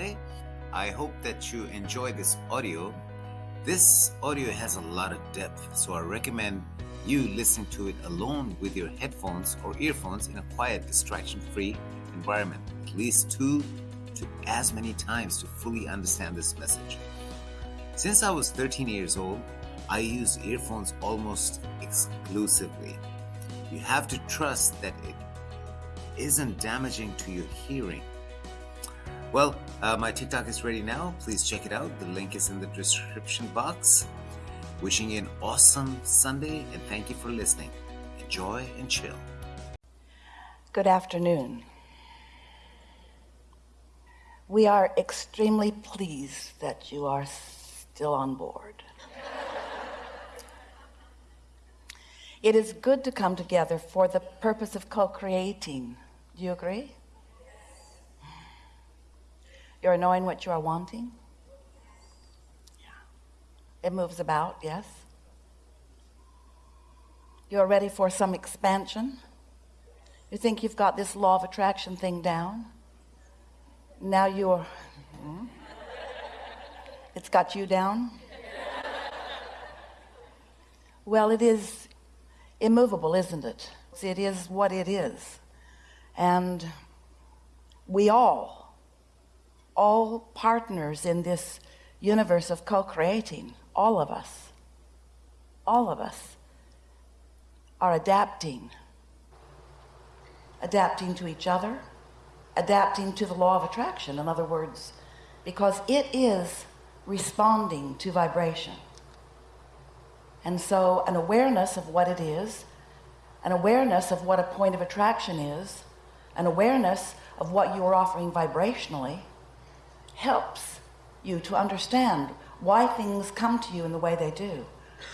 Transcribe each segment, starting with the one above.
Sunday. I hope that you enjoy this audio. This audio has a lot of depth, so I recommend you listen to it alone with your headphones or earphones in a quiet, distraction free environment, at least two to as many times to fully understand this message. Since I was 13 years old, I use earphones almost exclusively. You have to trust that it isn't damaging to your hearing. Well, uh, my TikTok is ready now. Please check it out. The link is in the description box. Wishing you an awesome Sunday and thank you for listening. Enjoy and chill. Good afternoon. We are extremely pleased that you are still on board. it is good to come together for the purpose of co-creating. Do you agree? You're knowing what you are wanting? Yeah. It moves about, yes? You're ready for some expansion? You think you've got this law of attraction thing down? Now you're, hmm? it's got you down? Well, it is immovable, isn't it? It is what it is. And we all all partners in this universe of co-creating all of us all of us are adapting adapting to each other adapting to the law of attraction in other words because it is responding to vibration. And so an awareness of what it is an awareness of what a point of attraction is an awareness of what you are offering vibrationally helps you to understand why things come to you in the way they do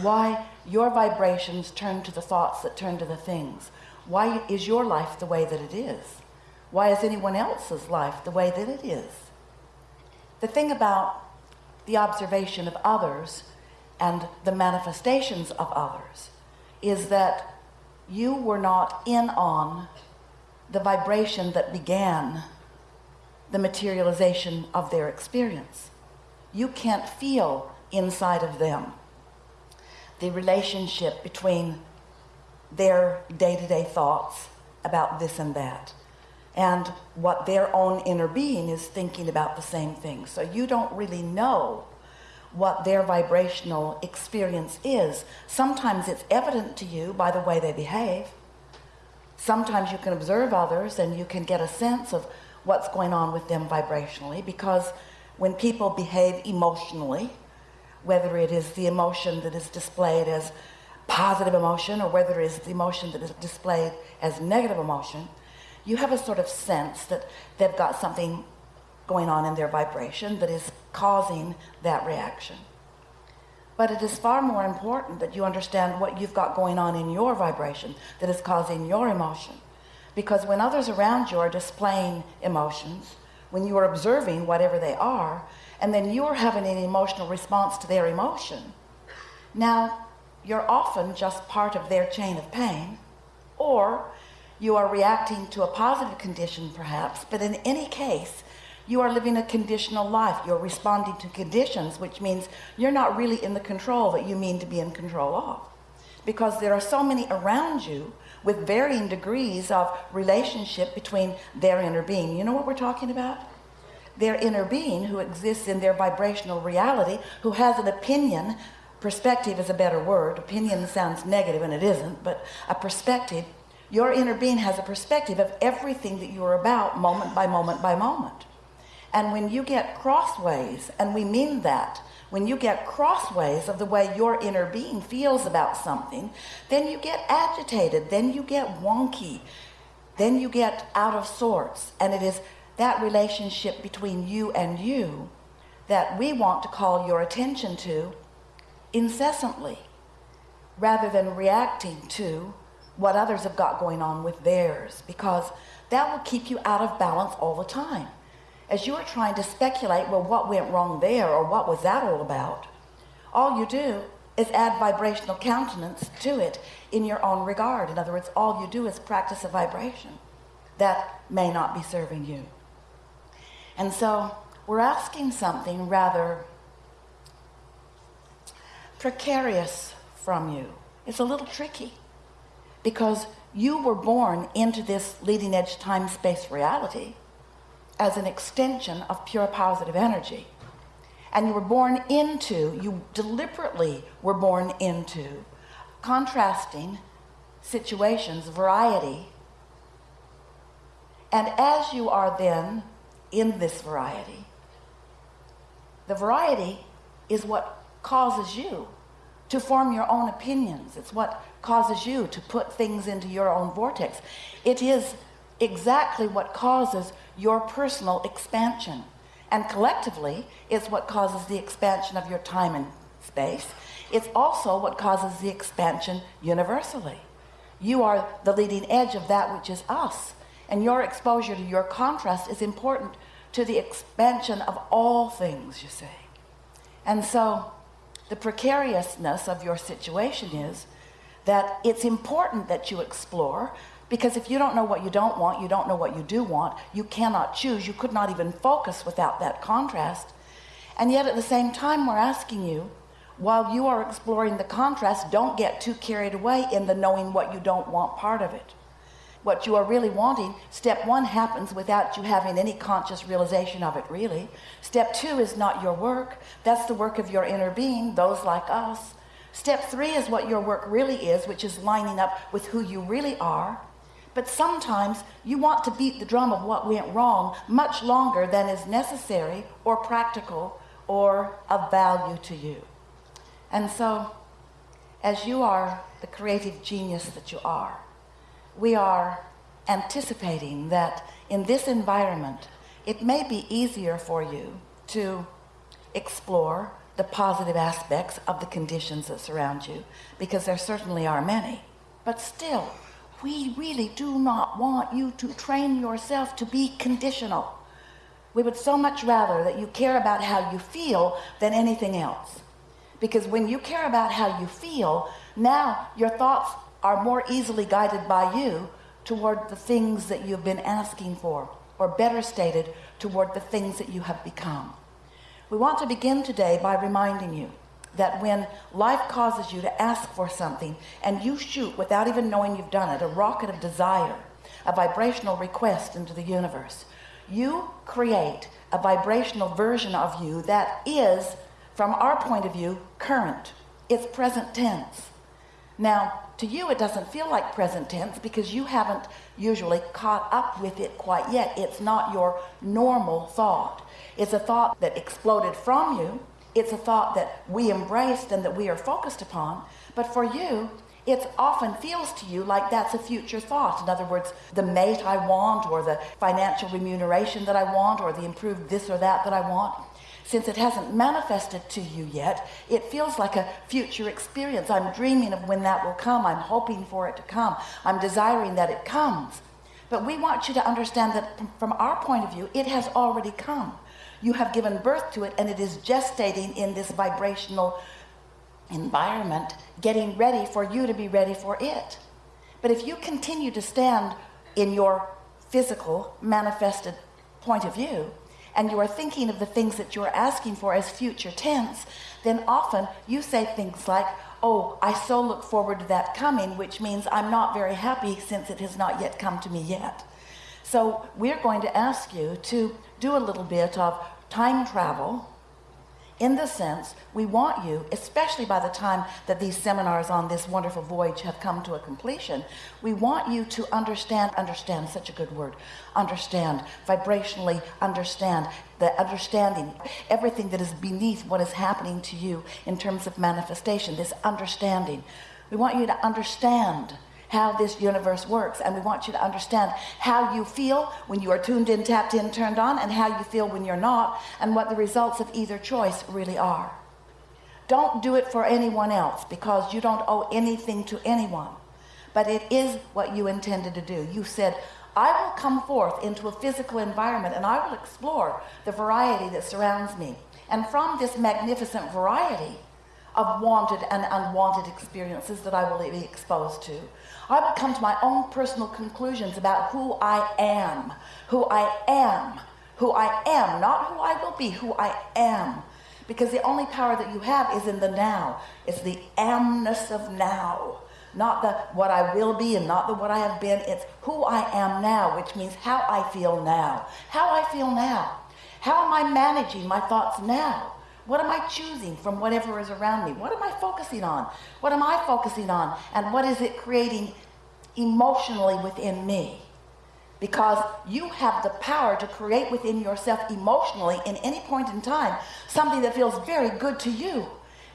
why your vibrations turn to the thoughts that turn to the things why is your life the way that it is why is anyone else's life the way that it is. The thing about the observation of others and the manifestations of others is that you were not in on the vibration that began the materialization of their experience. You can't feel inside of them. The relationship between their day-to-day -day thoughts about this and that and what their own inner being is thinking about the same thing. So you don't really know what their vibrational experience is. Sometimes it's evident to you by the way they behave sometimes you can observe others and you can get a sense of what's going on with them vibrationally because when people behave emotionally whether it is the emotion that is displayed as positive emotion or whether it is the emotion that is displayed as negative emotion you have a sort of sense that they've got something going on in their vibration that is causing that reaction but it is far more important that you understand what you've got going on in your vibration that is causing your emotion. Because when others around you are displaying emotions when you are observing whatever they are and then you're having an emotional response to their emotion now you're often just part of their chain of pain or you are reacting to a positive condition perhaps but in any case you are living a conditional life. You're responding to conditions which means you're not really in the control that you mean to be in control of. Because there are so many around you with varying degrees of relationship between their inner being. You know what we're talking about? Their inner being who exists in their vibrational reality who has an opinion. Perspective is a better word. Opinion sounds negative and it isn't but a perspective. Your inner being has a perspective of everything that you're about moment by moment by moment and when you get crossways and we mean that when you get crossways of the way your inner being feels about something then you get agitated then you get wonky then you get out of sorts. And it is that relationship between you and you that we want to call your attention to incessantly rather than reacting to what others have got going on with theirs because that will keep you out of balance all the time as you are trying to speculate well what went wrong there or what was that all about? All you do is add vibrational countenance to it in your own regard. In other words all you do is practice a vibration that may not be serving you. And so we're asking something rather precarious from you. It's a little tricky because you were born into this leading edge time space reality as an extension of pure positive energy. And you were born into, you deliberately were born into contrasting situations, variety. And as you are then in this variety, the variety is what causes you to form your own opinions. It's what causes you to put things into your own vortex. It is exactly what causes your personal expansion. And collectively, it's what causes the expansion of your time and space. It's also what causes the expansion universally. You are the leading edge of that which is us. And your exposure to your contrast is important to the expansion of all things, you see. And so the precariousness of your situation is that it's important that you explore because if you don't know what you don't want, you don't know what you do want, you cannot choose. You could not even focus without that contrast. And yet at the same time, we're asking you, while you are exploring the contrast, don't get too carried away in the knowing what you don't want part of it. What you are really wanting, step one happens without you having any conscious realization of it, really. Step two is not your work. That's the work of your inner being, those like us. Step three is what your work really is, which is lining up with who you really are. But sometimes you want to beat the drum of what went wrong much longer than is necessary or practical or of value to you. And so, as you are the creative genius that you are, we are anticipating that in this environment, it may be easier for you to explore the positive aspects of the conditions that surround you, because there certainly are many. But still, we really do not want you to train yourself to be conditional. We would so much rather that you care about how you feel than anything else. Because when you care about how you feel, now your thoughts are more easily guided by you toward the things that you've been asking for, or better stated, toward the things that you have become. We want to begin today by reminding you that when life causes you to ask for something and you shoot without even knowing you've done it, a rocket of desire, a vibrational request into the universe, you create a vibrational version of you that is, from our point of view, current. It's present tense. Now, to you, it doesn't feel like present tense because you haven't usually caught up with it quite yet. It's not your normal thought. It's a thought that exploded from you. It's a thought that we embraced and that we are focused upon. But for you, it often feels to you like that's a future thought. In other words, the mate I want, or the financial remuneration that I want, or the improved this or that that I want since it hasn't manifested to you yet, it feels like a future experience. I'm dreaming of when that will come. I'm hoping for it to come. I'm desiring that it comes. But we want you to understand that from our point of view, it has already come. You have given birth to it and it is gestating in this vibrational environment, getting ready for you to be ready for it. But if you continue to stand in your physical manifested point of view, and you are thinking of the things that you're asking for as future tense, then often you say things like, oh, I so look forward to that coming, which means I'm not very happy since it has not yet come to me yet. So we're going to ask you to do a little bit of time travel in the sense we want you especially by the time that these seminars on this wonderful voyage have come to a completion we want you to understand understand such a good word understand vibrationally understand the understanding everything that is beneath what is happening to you in terms of manifestation this understanding. We want you to understand how this universe works. And we want you to understand how you feel when you are tuned in tapped in turned on and how you feel when you're not and what the results of either choice really are. Don't do it for anyone else because you don't owe anything to anyone. But it is what you intended to do. You said I will come forth into a physical environment and I will explore the variety that surrounds me. And from this magnificent variety of wanted and unwanted experiences that I will be exposed to I would come to my own personal conclusions about who I am, who I am Who I am, not who I will be, who I am. Because the only power that you have is in the now. It's the amness of now. Not the what I will be and not the what I have been. It's who I am now, which means how I feel now. How I feel now. How am I managing my thoughts now? What am I choosing from whatever is around me? What am I focusing on? What am I focusing on? And what is it creating emotionally within me? Because you have the power to create within yourself emotionally in any point in time something that feels very good to you.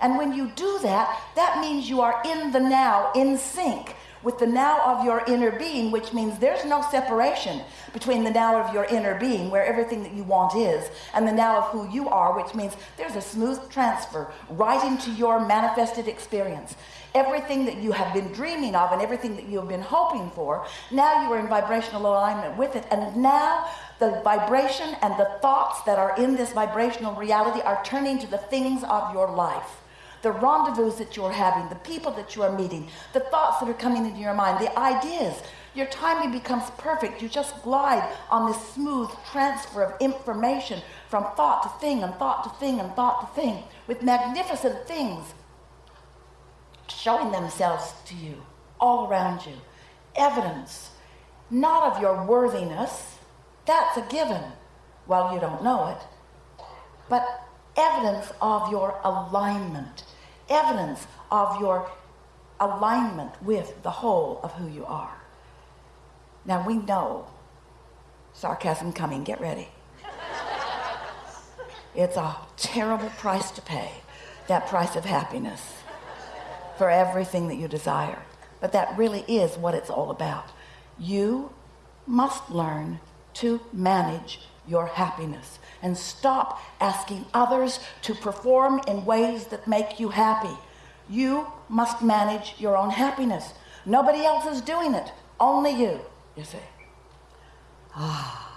And when you do that, that means you are in the now, in sync with the now of your inner being, which means there's no separation between the now of your inner being, where everything that you want is, and the now of who you are, which means there's a smooth transfer right into your manifested experience. Everything that you have been dreaming of and everything that you have been hoping for, now you are in vibrational alignment with it. And now the vibration and the thoughts that are in this vibrational reality are turning to the things of your life the rendezvous that you're having, the people that you are meeting, the thoughts that are coming into your mind, the ideas. Your timing becomes perfect. You just glide on this smooth transfer of information from thought to thing and thought to thing and thought to thing with magnificent things showing themselves to you all around you. Evidence, not of your worthiness, that's a given. Well, you don't know it, but evidence of your alignment, evidence of your alignment with the whole of who you are. Now we know sarcasm coming, get ready. It's a terrible price to pay, that price of happiness for everything that you desire. But that really is what it's all about. You must learn to manage your happiness and stop asking others to perform in ways that make you happy. You must manage your own happiness. Nobody else is doing it, only you, you see. Ah.